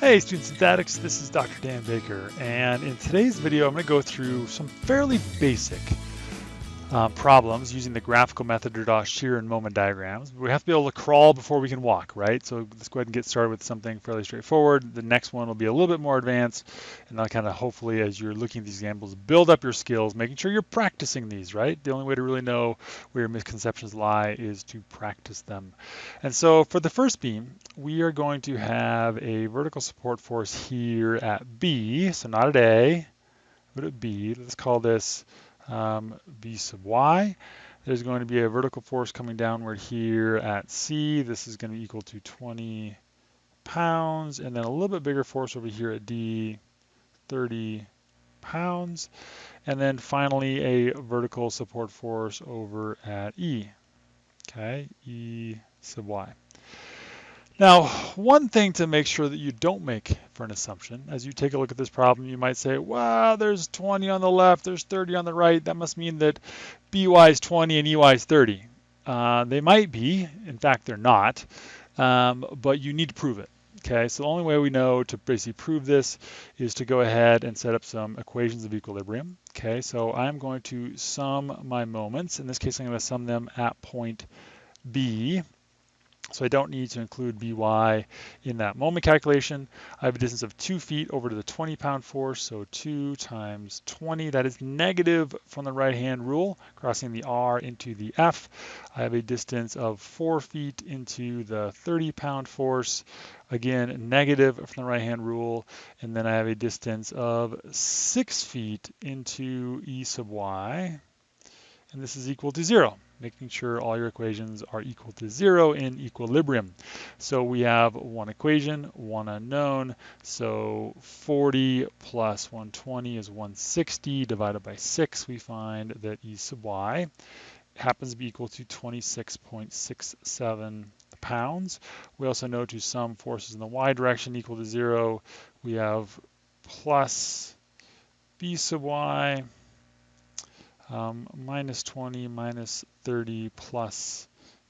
Hey students in statics, this is Dr. Dan Baker and in today's video I'm going to go through some fairly basic um, problems using the graphical method to draw shear and moment diagrams. We have to be able to crawl before we can walk, right? So let's go ahead and get started with something fairly straightforward. The next one will be a little bit more advanced, and I'll kind of hopefully, as you're looking at these examples, build up your skills, making sure you're practicing these, right? The only way to really know where your misconceptions lie is to practice them. And so for the first beam, we are going to have a vertical support force here at B, so not at A, but at B. Let's call this um, b sub y. There's going to be a vertical force coming downward here at C. This is going to be equal to 20 pounds, and then a little bit bigger force over here at D, 30 pounds. And then finally a vertical support force over at E, okay, E sub y. Now, one thing to make sure that you don't make for an assumption, as you take a look at this problem, you might say, wow, there's 20 on the left, there's 30 on the right. That must mean that BY is 20 and EY is 30. Uh, they might be, in fact, they're not, um, but you need to prove it. Okay, so the only way we know to basically prove this is to go ahead and set up some equations of equilibrium. Okay, so I'm going to sum my moments. In this case, I'm going to sum them at point B. So I don't need to include By in that moment calculation. I have a distance of two feet over to the 20 pound force, so two times 20, that is negative from the right hand rule, crossing the R into the F. I have a distance of four feet into the 30 pound force, again, negative from the right hand rule, and then I have a distance of six feet into E sub Y, and this is equal to zero making sure all your equations are equal to zero in equilibrium. So we have one equation, one unknown. So 40 plus 120 is 160 divided by 6. We find that E sub y happens to be equal to 26.67 pounds. We also know to sum forces in the y direction equal to zero, we have plus b sub y um, minus 20 minus 30 plus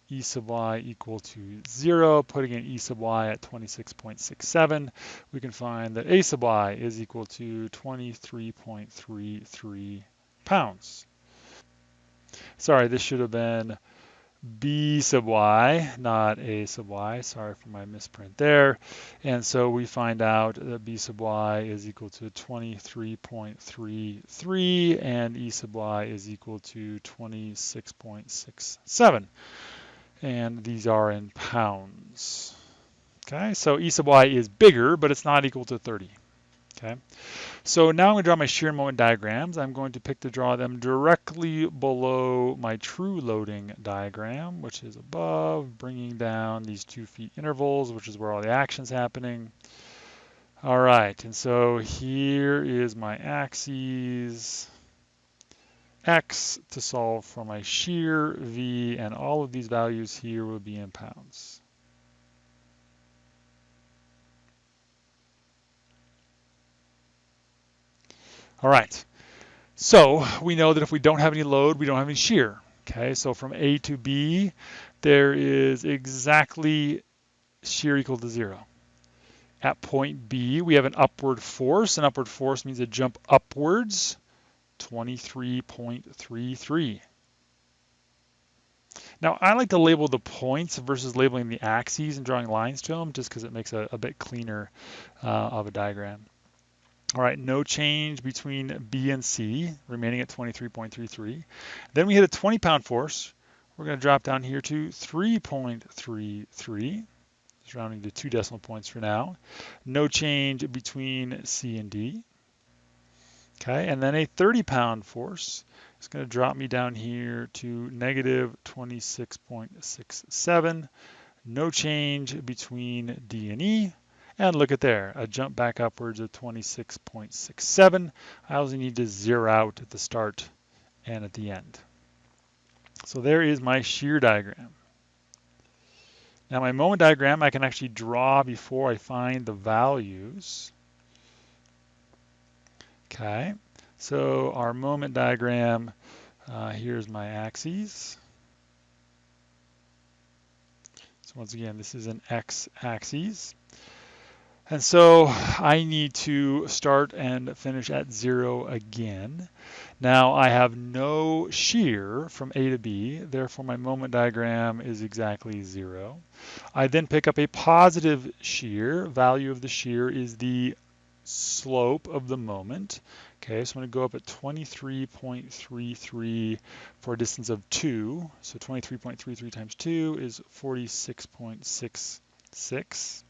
e sub y equal to 0. Putting in e sub y at 26.67, we can find that a sub y is equal to 23.33 pounds. Sorry, this should have been b sub y, not a sub y. Sorry for my misprint there. And so we find out that b sub y is equal to 23.33 and e sub y is equal to 26.67. And these are in pounds. Okay, so e sub y is bigger, but it's not equal to 30. Okay, so now I'm going to draw my shear moment diagrams. I'm going to pick to draw them directly below my true loading diagram, which is above, bringing down these two feet intervals, which is where all the action's happening. All right, and so here is my axes, x to solve for my shear, v, and all of these values here will be in pounds. All right, so we know that if we don't have any load, we don't have any shear. Okay, so from A to B, there is exactly shear equal to zero. At point B, we have an upward force. An upward force means a jump upwards, 23.33. Now, I like to label the points versus labeling the axes and drawing lines to them just because it makes a, a bit cleaner uh, of a diagram. All right, no change between B and C, remaining at 23.33. Then we hit a 20 pound force. We're going to drop down here to 3.33, just rounding to two decimal points for now. No change between C and D. Okay, and then a 30 pound force is going to drop me down here to negative 26.67. No change between D and E. And look at there, a jump back upwards of 26.67. I also need to zero out at the start and at the end. So there is my shear diagram. Now my moment diagram I can actually draw before I find the values. Okay, so our moment diagram, uh, here's my axes. So once again, this is an x-axis. And so I need to start and finish at zero again. Now I have no shear from A to B, therefore my moment diagram is exactly zero. I then pick up a positive shear. Value of the shear is the slope of the moment. Okay, so I'm going to go up at 23.33 for a distance of 2. So 23.33 times 2 is 46.66.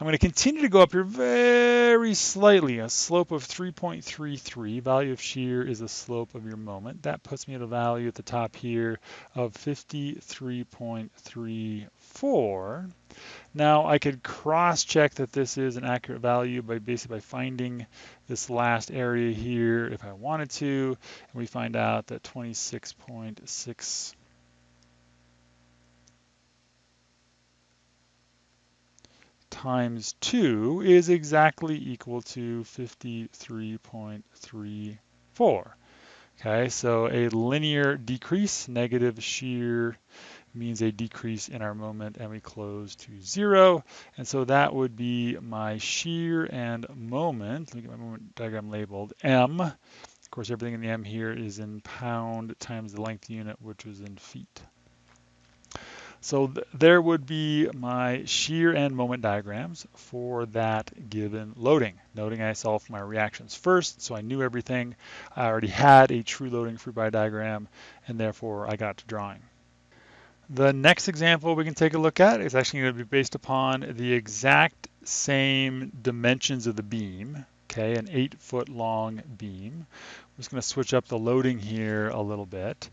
I'm going to continue to go up here very slightly, a slope of 3.33. Value of shear is the slope of your moment. That puts me at a value at the top here of 53.34. Now I could cross-check that this is an accurate value by basically by finding this last area here if I wanted to, and we find out that 26.6 times 2 is exactly equal to 53.34. Okay, so a linear decrease, negative shear means a decrease in our moment and we close to zero. And so that would be my shear and moment. Me get my moment diagram labeled M. Of course, everything in the M here is in pound times the length unit, which is in feet. So th there would be my shear and moment diagrams for that given loading. Noting I solved my reactions first, so I knew everything. I already had a true loading free body diagram, and therefore I got to drawing. The next example we can take a look at is actually going to be based upon the exact same dimensions of the beam, okay, an eight foot long beam. Just going to switch up the loading here a little bit.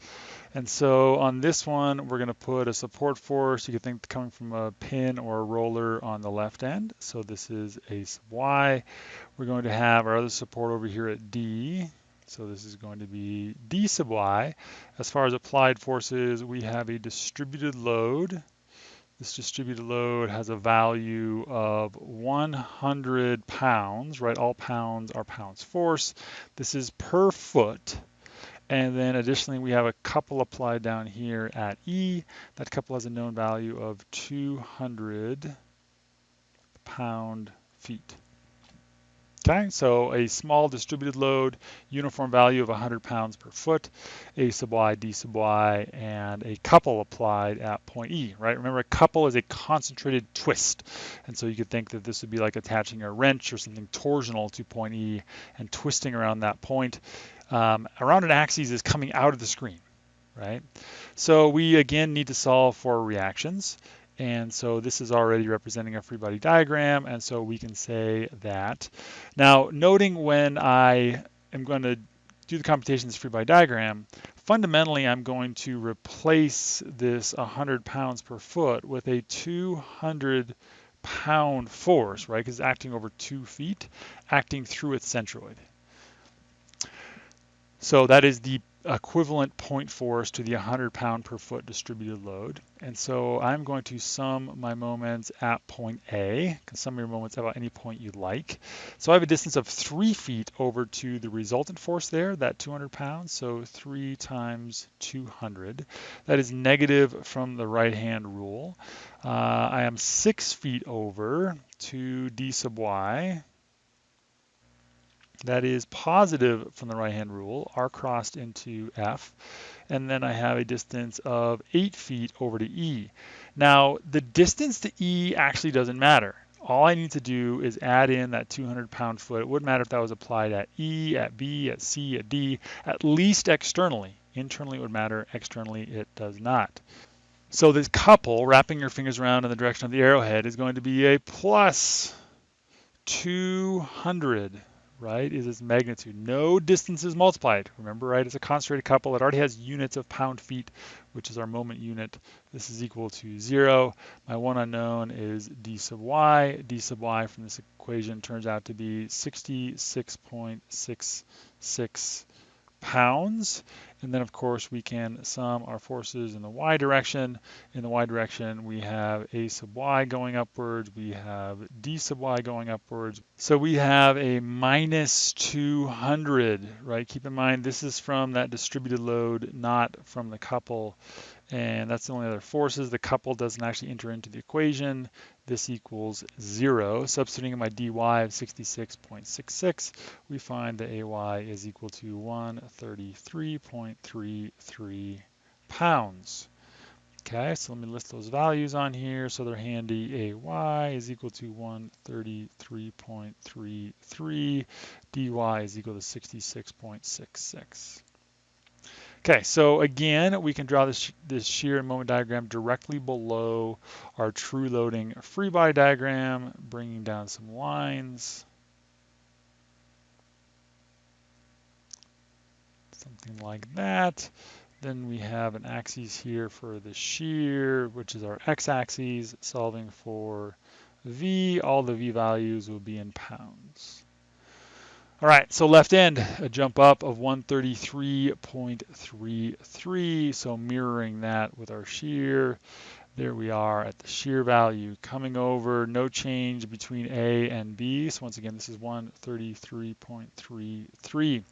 And so on this one, we're going to put a support force. You could think coming from a pin or a roller on the left end. So this is a sub y. We're going to have our other support over here at D. So this is going to be D sub y. As far as applied forces, we have a distributed load. This distributed load has a value of 100 pounds, right? All pounds are pounds force. This is per foot. And then additionally, we have a couple applied down here at E. That couple has a known value of 200 pound feet. So a small distributed load, uniform value of 100 pounds per foot, A sub y, D sub y, and a couple applied at point E, right? Remember, a couple is a concentrated twist. And so you could think that this would be like attaching a wrench or something torsional to point E and twisting around that point um, around an axis is coming out of the screen, right? So we again need to solve for reactions. And so this is already representing a free body diagram. And so we can say that. Now, noting when I am going to do the computation of free body diagram, fundamentally, I'm going to replace this 100 pounds per foot with a 200 pound force, right? Because it's acting over two feet, acting through its centroid. So that is the equivalent point force to the 100 pound per foot distributed load. And so I'm going to sum my moments at point A. You can sum your moments about any point you like. So I have a distance of three feet over to the resultant force there, that 200 pounds. So three times 200. That is negative from the right hand rule. Uh, I am six feet over to d sub y, that is positive from the right-hand rule, r crossed into f, and then I have a distance of 8 feet over to e. Now, the distance to e actually doesn't matter. All I need to do is add in that 200 pound foot. It wouldn't matter if that was applied at E, at B, at C, at D, at least externally. Internally it would matter, externally it does not. So this couple, wrapping your fingers around in the direction of the arrowhead, is going to be a plus 200 right, is its magnitude. No distance is multiplied. Remember, right, it's a concentrated couple. It already has units of pound feet, which is our moment unit. This is equal to zero. My one unknown is d sub y. d sub y from this equation turns out to be 66.66 pounds. And then of course we can sum our forces in the y direction. In the y direction we have a sub y going upwards, we have d sub y going upwards. So we have a minus 200, right? Keep in mind this is from that distributed load, not from the couple. and that's the only other forces. The couple doesn't actually enter into the equation. This equals zero. Substituting in my dy of 66.66, we find that AY is equal to 133.33 pounds. Okay, so let me list those values on here so they're handy. AY is equal to 133.33, dy is equal to 66.66. Okay, so again, we can draw this, this shear and moment diagram directly below our true loading free body diagram, bringing down some lines. Something like that. Then we have an axis here for the shear, which is our x-axis, solving for V. All the V values will be in pounds. All right, so left end, a jump up of 133.33. So mirroring that with our shear. There we are at the shear value coming over, no change between A and B. So once again, this is 133.33.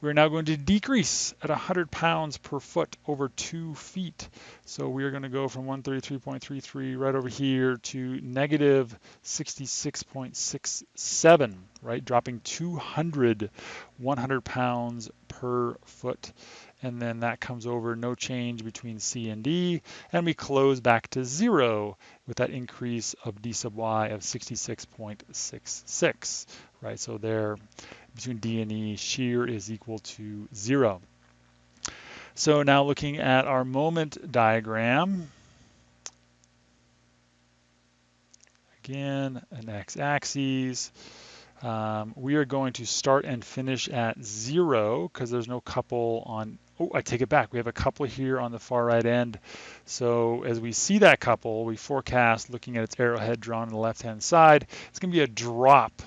We're now going to decrease at 100 pounds per foot over two feet. So we are going to go from 133.33 right over here to negative 66.67, right? Dropping 200, 100 pounds per foot and then that comes over no change between C and D, and we close back to zero with that increase of D sub Y of 66.66, right? So there, between D and E, shear is equal to zero. So now looking at our moment diagram, again, an x-axis, um, we are going to start and finish at zero because there's no couple on, oh, I take it back. We have a couple here on the far right end. So as we see that couple, we forecast looking at its arrowhead drawn on the left-hand side, it's going to be a drop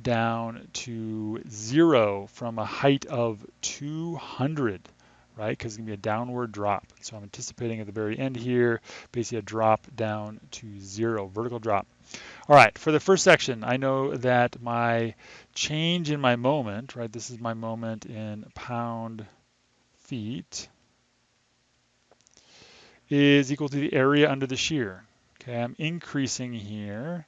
down to zero from a height of 200 right? Because it's going to be a downward drop. So I'm anticipating at the very end here, basically a drop down to zero, vertical drop. All right, for the first section, I know that my change in my moment, right, this is my moment in pound feet, is equal to the area under the shear. Okay, I'm increasing here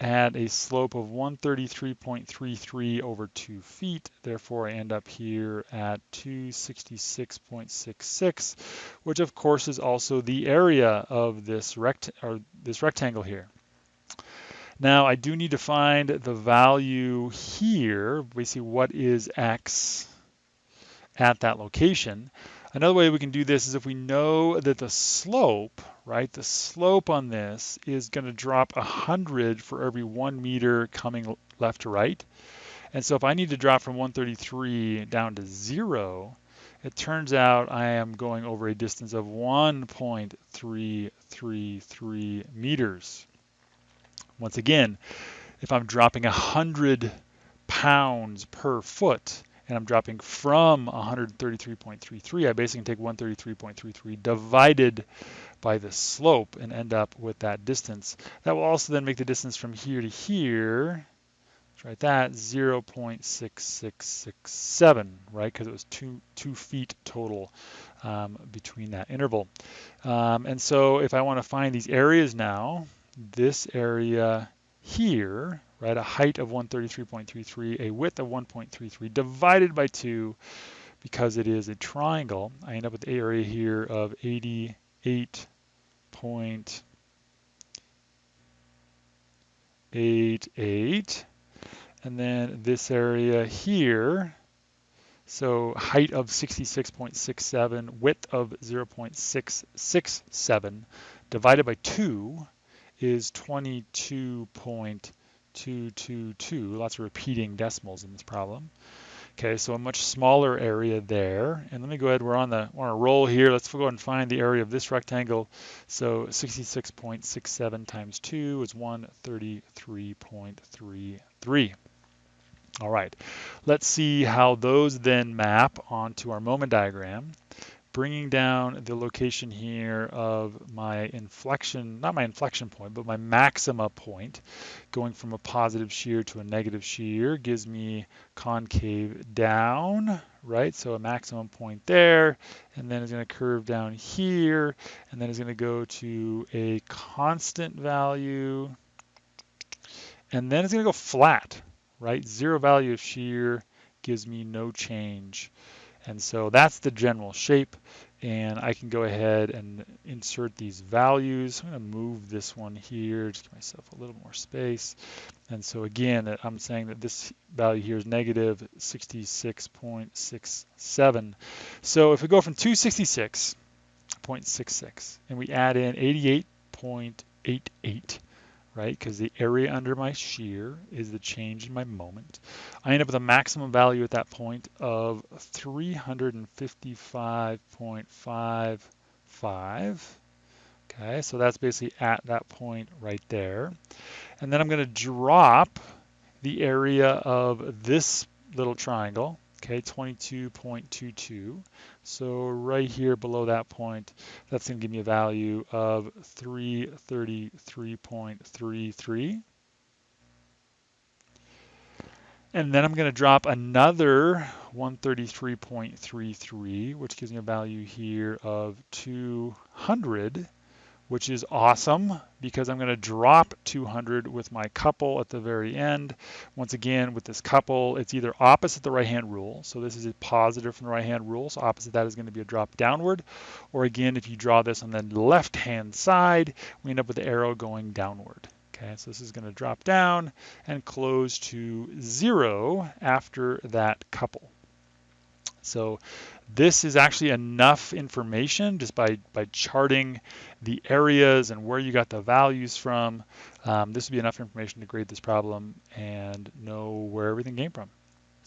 at a slope of 133.33 over 2 feet. Therefore, I end up here at 266.66, which of course is also the area of this, rect or this rectangle here. Now I do need to find the value here. We see what is x at that location. Another way we can do this is if we know that the slope, right, the slope on this is going to drop 100 for every one meter coming left to right. And so if I need to drop from 133 down to zero, it turns out I am going over a distance of 1.333 meters. Once again, if I'm dropping 100 pounds per foot and I'm dropping from 133.33, I basically take 133.33 divided by the slope and end up with that distance. That will also then make the distance from here to here, let's write that, 0.6667, right? Because it was two, two feet total um, between that interval. Um, and so if I want to find these areas now, this area here, right, a height of 133.33, a width of 1.33 divided by 2 because it is a triangle, I end up with the area here of 88.88. And then this area here, so height of 66.67, width of 0.667 divided by 2 is 22.222. Lots of repeating decimals in this problem. Okay, so a much smaller area there. And let me go ahead, we're on the on a roll here. Let's go and find the area of this rectangle. So 66.67 times 2 is 133.33. All right, let's see how those then map onto our moment diagram. Bringing down the location here of my inflection, not my inflection point, but my maxima point, going from a positive shear to a negative shear gives me concave down, right? So a maximum point there, and then it's going to curve down here, and then it's going to go to a constant value, and then it's going to go flat, right? Zero value of shear gives me no change. And so that's the general shape. And I can go ahead and insert these values. I'm going to move this one here, just give myself a little more space. And so again, I'm saying that this value here is negative 66.67. So if we go from 266.66 and we add in 88.88, right? Because the area under my shear is the change in my moment. I end up with a maximum value at that point of 355.55. Okay, so that's basically at that point right there. And then I'm going to drop the area of this little triangle okay, 22.22. So right here below that point, that's going to give me a value of 333.33. And then I'm going to drop another 133.33, which gives me a value here of 200 which is awesome because I'm going to drop 200 with my couple at the very end. Once again, with this couple, it's either opposite the right-hand rule. So this is a positive from the right-hand rule. So opposite that is going to be a drop downward. Or again, if you draw this on the left-hand side, we end up with the arrow going downward. Okay, so this is going to drop down and close to zero after that couple. So this is actually enough information just by, by charting the areas and where you got the values from. Um, this would be enough information to grade this problem and know where everything came from.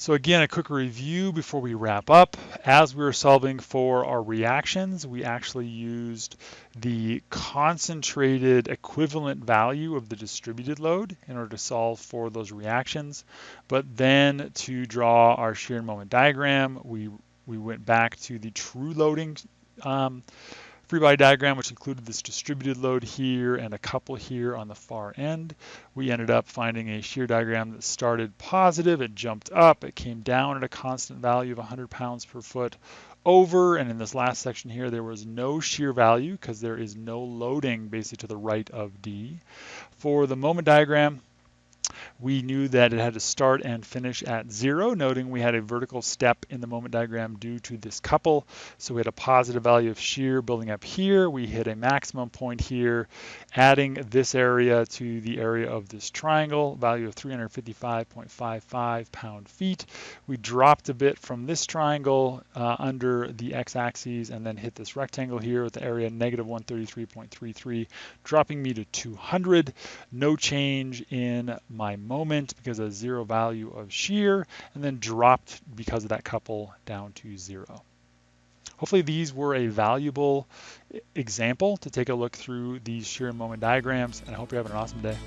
So again, a quick review before we wrap up. As we were solving for our reactions, we actually used the concentrated equivalent value of the distributed load in order to solve for those reactions. But then to draw our shear moment diagram, we, we went back to the true loading um, free body diagram, which included this distributed load here and a couple here on the far end. We ended up finding a shear diagram that started positive, it jumped up, it came down at a constant value of 100 pounds per foot over, and in this last section here, there was no shear value because there is no loading basically to the right of D. For the moment diagram, we knew that it had to start and finish at zero, noting we had a vertical step in the moment diagram due to this couple. So we had a positive value of shear building up here. We hit a maximum point here, adding this area to the area of this triangle, value of 355.55 pound feet. We dropped a bit from this triangle uh, under the x-axis and then hit this rectangle here with the area negative 133.33, dropping me to 200. No change in my moment because of zero value of shear, and then dropped because of that couple down to zero. Hopefully these were a valuable example to take a look through these shear moment diagrams, and I hope you're having an awesome day.